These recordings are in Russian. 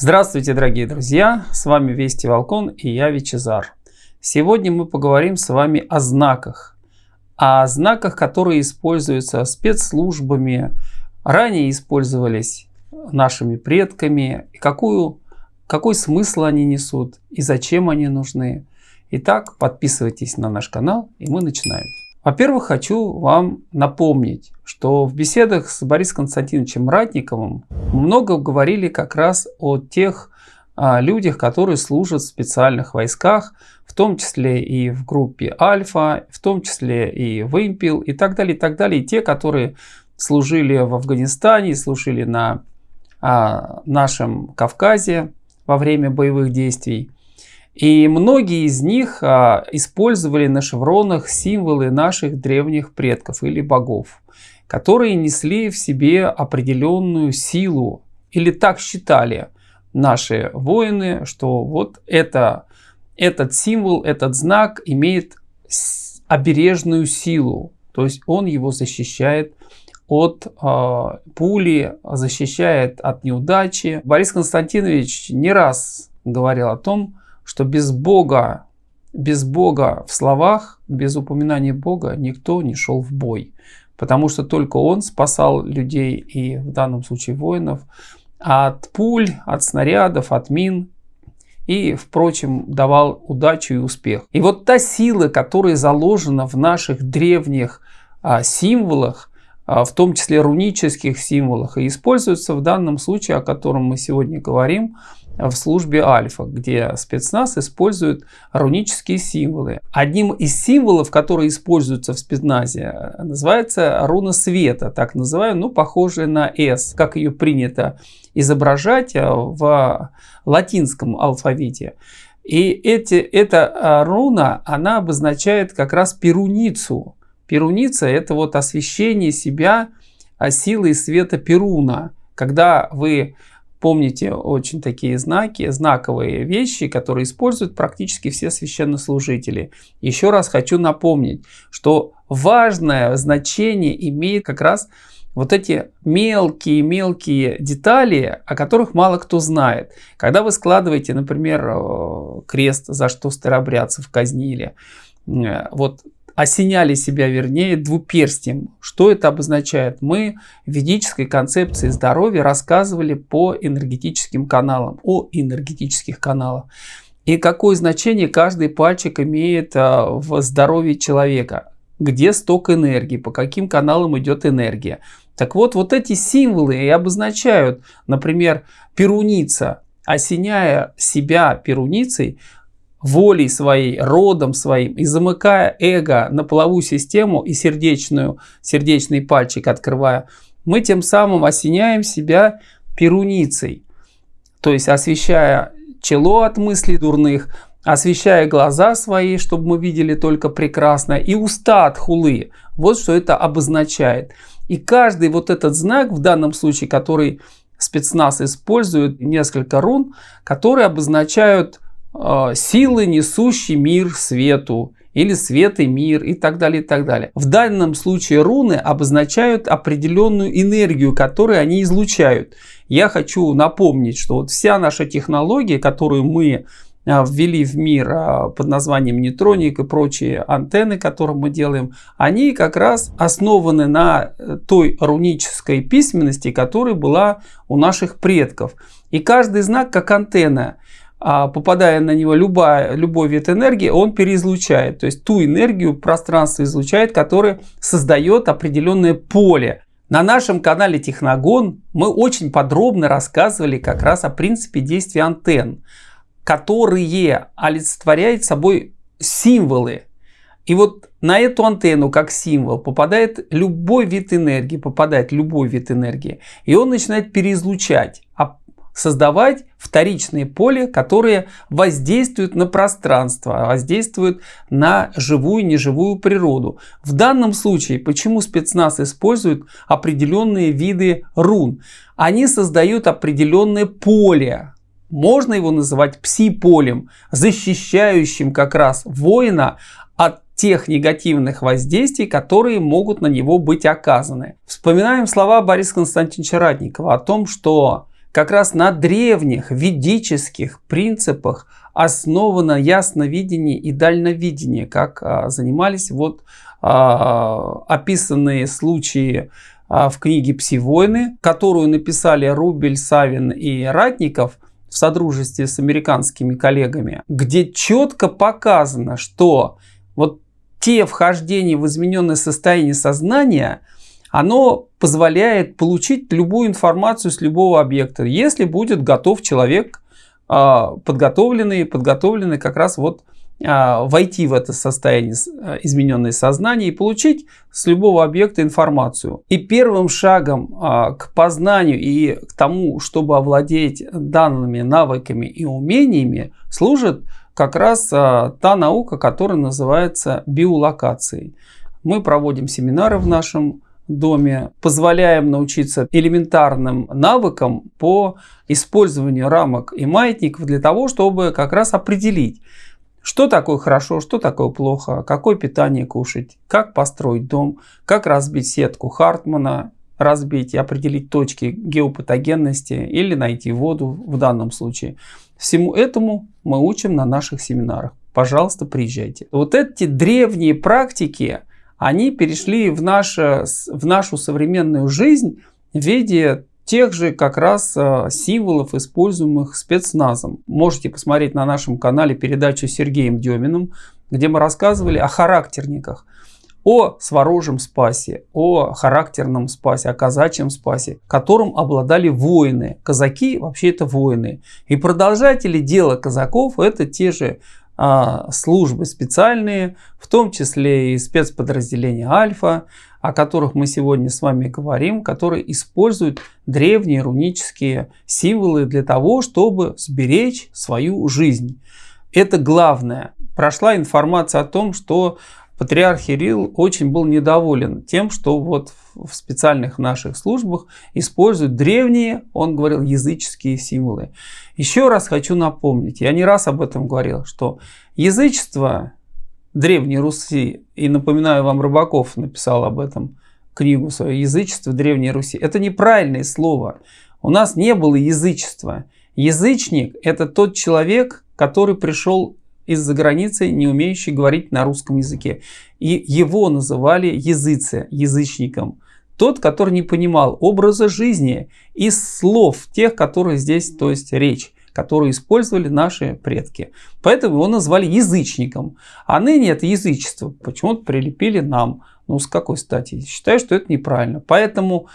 Здравствуйте, дорогие друзья! С вами Вести Волкон и я Вичезар. Сегодня мы поговорим с вами о знаках. О знаках, которые используются спецслужбами, ранее использовались нашими предками, и какую, какой смысл они несут и зачем они нужны. Итак, подписывайтесь на наш канал и мы начинаем. Во-первых, хочу вам напомнить, что в беседах с Борисом Константиновичем Ратниковым много говорили как раз о тех а, людях, которые служат в специальных войсках, в том числе и в группе Альфа, в том числе и Вымпел и так далее, и так далее. И те, которые служили в Афганистане, служили на а, нашем Кавказе во время боевых действий. И многие из них а, использовали на шевронах символы наших древних предков или богов, которые несли в себе определенную силу, или так считали наши воины, что вот это, этот символ, этот знак имеет обережную силу, то есть он его защищает от э, пули, защищает от неудачи. Борис Константинович не раз говорил о том, что без Бога, без Бога в словах, без упоминания Бога никто не шел в бой. Потому что только Он спасал людей и в данном случае воинов от пуль, от снарядов, от мин и, впрочем, давал удачу и успех. И вот та сила, которая заложена в наших древних а, символах, в том числе рунических символах, и используется в данном случае, о котором мы сегодня говорим, в службе Альфа, где спецназ использует рунические символы. Одним из символов, которые используются в спецназе, называется руна света, так называемая, ну, похожая на S, как ее принято изображать э, в латинском алфавите. И эти, эта э, руна, она обозначает как раз перуницу. Перуница – это вот освещение себя силой света Перуна. Когда вы Помните очень такие знаки, знаковые вещи, которые используют практически все священнослужители. Еще раз хочу напомнить, что важное значение имеет как раз вот эти мелкие-мелкие детали, о которых мало кто знает. Когда вы складываете, например, э, крест, за что старобрядцев казнили, э, вот осеняли себя, вернее, двуперстием. Что это обозначает? Мы в ведической концепции здоровья рассказывали по энергетическим каналам, о энергетических каналах. И какое значение каждый пальчик имеет а, в здоровье человека. Где сток энергии, по каким каналам идет энергия. Так вот, вот эти символы и обозначают, например, перуница, осеняя себя перуницей, волей своей, родом своим и замыкая эго на половую систему и сердечную, сердечный пальчик открывая, мы тем самым осеняем себя перуницей. То есть освещая чело от мыслей дурных, освещая глаза свои, чтобы мы видели только прекрасно, и уста от хулы. Вот что это обозначает. И каждый вот этот знак, в данном случае, который спецназ использует, несколько рун, которые обозначают силы, несущий мир свету, или свет и мир и так далее, и так далее. В данном случае руны обозначают определенную энергию, которую они излучают. Я хочу напомнить, что вот вся наша технология, которую мы э, ввели в мир э, под названием нейтроник и прочие антенны, которые мы делаем, они как раз основаны на той рунической письменности, которая была у наших предков. И каждый знак как антенна а попадая на него любая, любой вид энергии, он переизлучает. То есть ту энергию пространство излучает, которая создает определенное поле. На нашем канале Техногон мы очень подробно рассказывали как раз о принципе действия антенн, которые олицетворяют собой символы. И вот на эту антенну как символ попадает любой вид энергии, попадает любой вид энергии, и он начинает переизлучать. А создавать вторичные поле, которые воздействуют на пространство, воздействуют на живую и неживую природу. В данном случае, почему спецназ использует определенные виды рун? Они создают определенное поле, можно его называть пси-полем, защищающим как раз воина от тех негативных воздействий, которые могут на него быть оказаны. Вспоминаем слова Бориса Константиновича Ратникова о том, что как раз на древних ведических принципах основано ясновидение и дальновидение, как а, занимались вот а, описанные случаи а, в книге «Пси-войны», которую написали Рубель, Савин и Ратников в содружестве с американскими коллегами, где четко показано, что вот те вхождения в измененное состояние сознания, оно позволяет получить любую информацию с любого объекта, если будет готов человек а, подготовленный, подготовленный как раз вот а, войти в это состояние а, измененное сознание и получить с любого объекта информацию. И первым шагом к познанию и к тому, чтобы овладеть данными навыками и умениями, служит как раз та наука, которая называется биолокацией. Мы проводим семинары в нашем доме, позволяем научиться элементарным навыкам по использованию рамок и маятников для того, чтобы как раз определить, что такое хорошо, что такое плохо, какое питание кушать, как построить дом, как разбить сетку Хартмана, разбить и определить точки геопатогенности или найти воду в данном случае. Всему этому мы учим на наших семинарах. Пожалуйста, приезжайте. Вот эти древние практики, они перешли в, наше, в нашу современную жизнь в виде тех же как раз а, символов, используемых спецназом. Можете посмотреть на нашем канале передачу с Сергеем Деминым, где мы рассказывали о характерниках, о сворожем спасе, о характерном спасе, о казачьем спасе, которым обладали воины. Казаки вообще это воины. И продолжатели дела казаков это те же службы специальные, в том числе и спецподразделения Альфа, о которых мы сегодня с вами говорим, которые используют древние рунические символы для того, чтобы сберечь свою жизнь. Это главное. Прошла информация о том, что патриарх Кирилл очень был недоволен тем, что вот в специальных наших службах используют древние, он говорил, языческие символы. Еще раз хочу напомнить, я не раз об этом говорил, что язычество Древней Руси, и напоминаю вам, Рыбаков написал об этом книгу свою, язычество Древней Руси. Это неправильное слово. У нас не было язычества. Язычник – это тот человек, который пришел из-за границы, не умеющий говорить на русском языке. И его называли языце, язычником. Тот, который не понимал образа жизни и слов тех, которые здесь, то есть речь которые использовали наши предки. Поэтому его назвали язычником. А ныне это язычество почему-то прилепили нам. Ну, с какой стати? Считаю, что это неправильно. Поэтому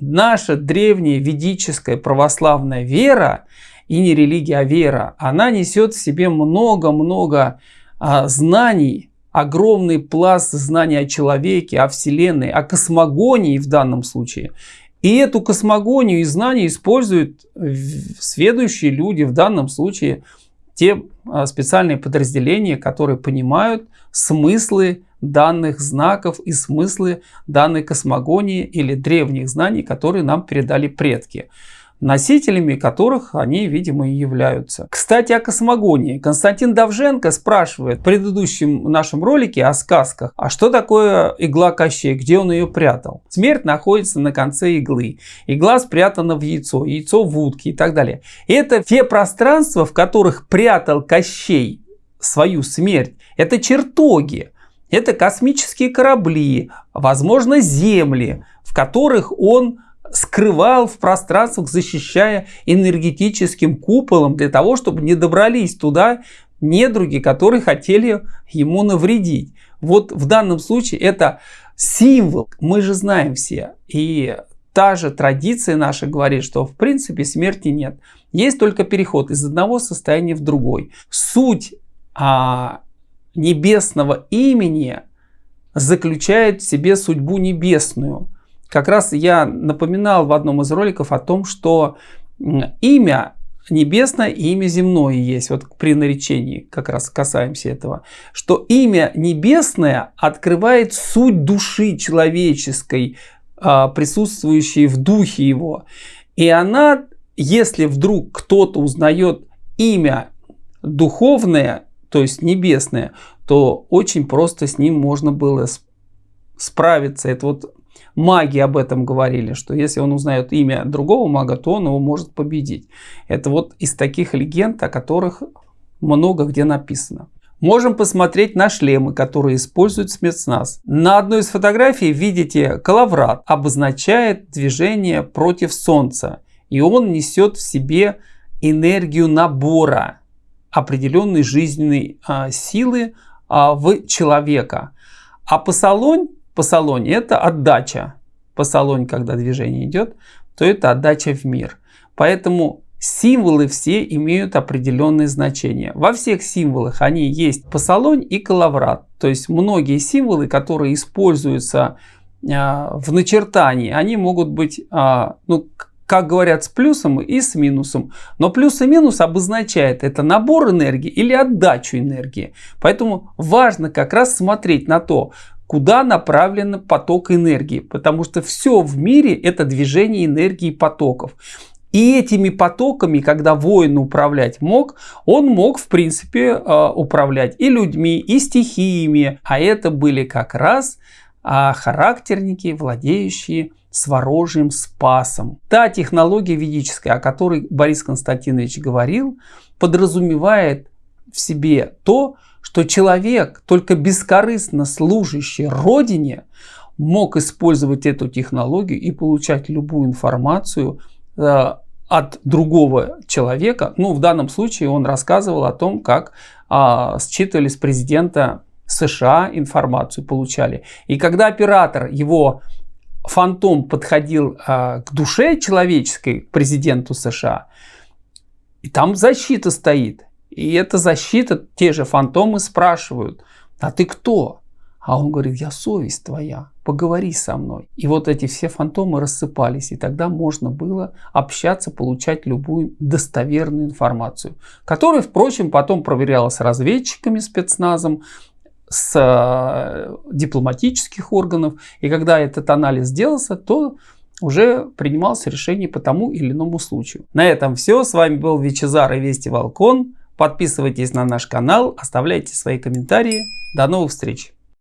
наша древняя ведическая православная вера, и не религия, а вера, она несет в себе много-много а, знаний, огромный пласт знаний о человеке, о Вселенной, о космогонии в данном случае. И эту космогонию и знания используют следующие люди, в данном случае те а, специальные подразделения, которые понимают смыслы данных знаков и смыслы данной космогонии или древних знаний, которые нам передали предки носителями которых они, видимо, и являются. Кстати, о космогонии. Константин Давженко спрашивает в предыдущем нашем ролике о сказках, а что такое игла Кощей, где он ее прятал? Смерть находится на конце иглы. Игла спрятана в яйцо, яйцо в утке и так далее. Это те пространства, в которых прятал Кощей свою смерть. Это чертоги. Это космические корабли, возможно, земли, в которых он скрывал в пространствах, защищая энергетическим куполом для того, чтобы не добрались туда недруги, которые хотели ему навредить. Вот в данном случае это символ. Мы же знаем все. И та же традиция наша говорит, что в принципе смерти нет. Есть только переход из одного состояния в другой. Суть а, небесного имени заключает в себе судьбу небесную – как раз я напоминал в одном из роликов о том, что имя небесное и имя земное есть. Вот при наречении как раз касаемся этого. Что имя небесное открывает суть души человеческой, а, присутствующей в духе его. И она, если вдруг кто-то узнает имя духовное, то есть небесное, то очень просто с ним можно было справиться. Это вот маги об этом говорили, что если он узнает имя другого мага, то он его может победить. Это вот из таких легенд, о которых много где написано. Можем посмотреть на шлемы, которые используют спецназ. На одной из фотографий видите коловрат, обозначает движение против Солнца. И он несет в себе энергию набора определенной жизненной а, силы а, в человека. А посолонь, посолонь это отдача. Посолонь, когда движение идет, то это отдача в мир. Поэтому Символы все имеют определенные значения. Во всех символах они есть посолонь и коловрат. То есть многие символы, которые используются а, в начертании, они могут быть, а, ну, как говорят, с плюсом и с минусом. Но плюс и минус обозначает это набор энергии или отдачу энергии. Поэтому важно как раз смотреть на то, куда направлен поток энергии. Потому что все в мире это движение энергии потоков. И этими потоками, когда воин управлять мог, он мог, в принципе, э, управлять и людьми, и стихиями. А это были как раз а, характерники, владеющие сворожьим спасом. Та технология ведическая, о которой Борис Константинович говорил, подразумевает в себе то, что человек, только бескорыстно служащий Родине, мог использовать эту технологию и получать любую информацию Э, от другого человека. Ну, в данном случае он рассказывал о том, как а, считывали с президента США информацию, получали. И когда оператор, его фантом подходил а, к душе человеческой, президенту США, и там защита стоит. И эта защита, те же фантомы спрашивают, а ты кто? А он говорит, я совесть твоя, поговори со мной. И вот эти все фантомы рассыпались, и тогда можно было общаться, получать любую достоверную информацию, которая, впрочем, потом проверялась разведчиками, спецназом, с э, дипломатических органов. И когда этот анализ сделался, то уже принималось решение по тому или иному случаю. На этом все. С вами был Вичезар и Вести Волкон. Подписывайтесь на наш канал, оставляйте свои комментарии. До новых встреч!